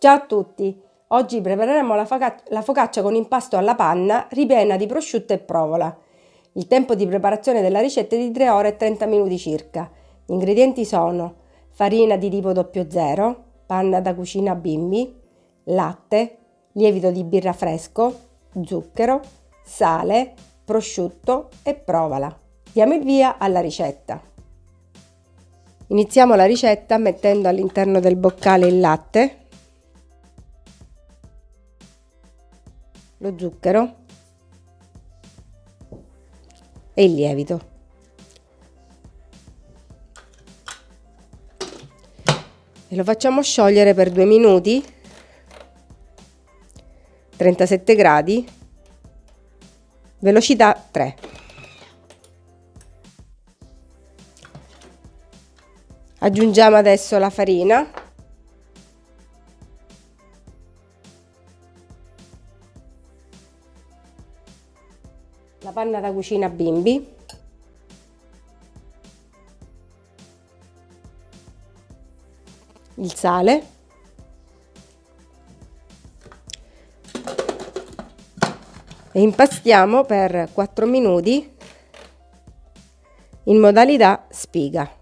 Ciao a tutti! Oggi prepareremo la, la, focaccia con impasto alla panna ripiena di prosciutto e provola. Il tempo di preparazione della ricetta è di 3 ore e 30 minuti circa. Gli ingredienti sono farina di tipo 00, panna da cucina bimbi, latte, lievito di birra fresco, zucchero, sale, prosciutto e provola. Diamo il via alla ricetta. Iniziamo la ricetta mettendo all'interno del boccale il latte lo zucchero e il lievito. E lo facciamo sciogliere per due minuti, 37 gradi, velocità 3. Aggiungiamo adesso la farina la panna da cucina bimbi. Il sale. E impastiamo per 4 minuti in modalità spiga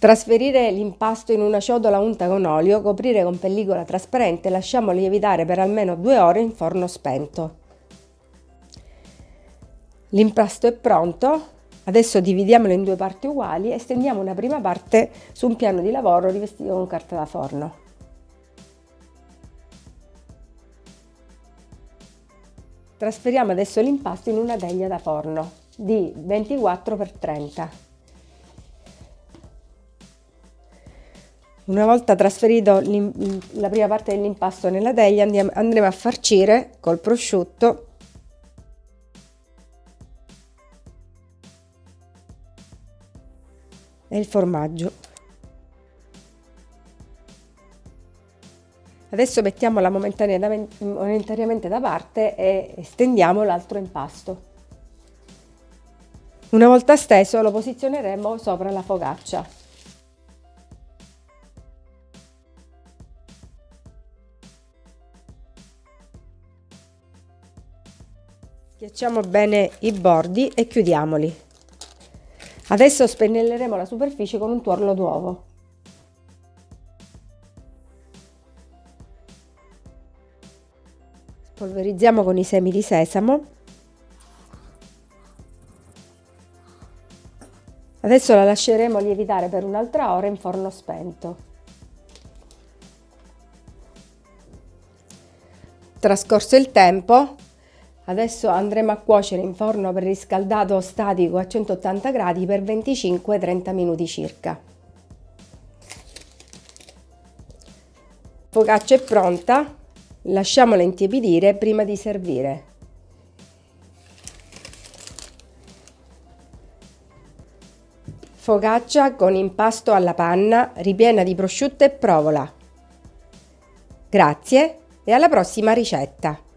Trasferire l'impasto in una ciotola unta con olio, coprire con pellicola trasparente e lasciamo lievitare per almeno due ore in forno spento. L'impasto è pronto, adesso dividiamolo in due parti uguali e stendiamo una prima parte su un piano di lavoro rivestito con carta da forno. Trasferiamo adesso l'impasto in una teglia da forno di 24 x 30 Una volta trasferito la prima parte dell'impasto nella teglia andiamo, andremo a farcire col prosciutto e il formaggio. Adesso mettiamola momentaneamente da parte e stendiamo l'altro impasto. Una volta steso lo posizioneremo sopra la focaccia. Schiacciamo bene i bordi e chiudiamoli. Adesso spennelleremo la superficie con un tuorlo d'uovo. Spolverizziamo con i semi di sesamo. Adesso la lasceremo lievitare per un'altra ora in forno spento. Trascorso il tempo, Adesso andremo a cuocere in forno preriscaldato statico a 180 gradi per 25-30 minuti circa. Focaccia è pronta, lasciamola intiepidire prima di servire. Focaccia con impasto alla panna ripiena di prosciutto e provola. Grazie e alla prossima ricetta!